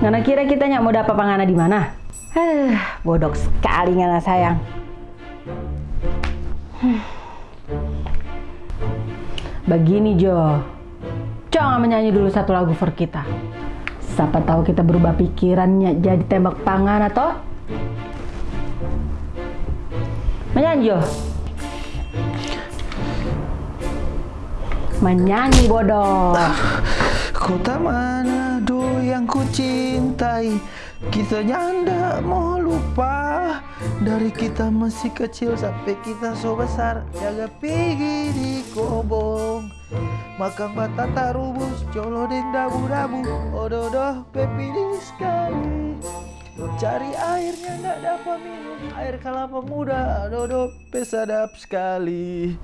Ngana kira kita nyak mau dapat pangana di mana? Heh, bodoh sekali ngana sayang. Hmm. Begini Jo, coba menyanyi dulu satu lagu for kita. Siapa tahu kita berubah pikirannya jadi tembak pangan atau? Menyanyi Jo. Menyanyi bodoh. Kota mana yang ku cintai. Kita nyanda mau lupa. Dari kita masih kecil sampai kita so besar. Jaga pergi di kobong. Makan batata rubus Colo dan dabu-dabu. Ododoh pepilih sekali. Cari airnya ndak dapat minum. Air kelapa muda Ododoh pesadap sekali